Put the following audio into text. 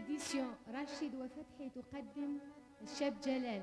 إديسيون راشد وفتحي تقدم الشاب جلال.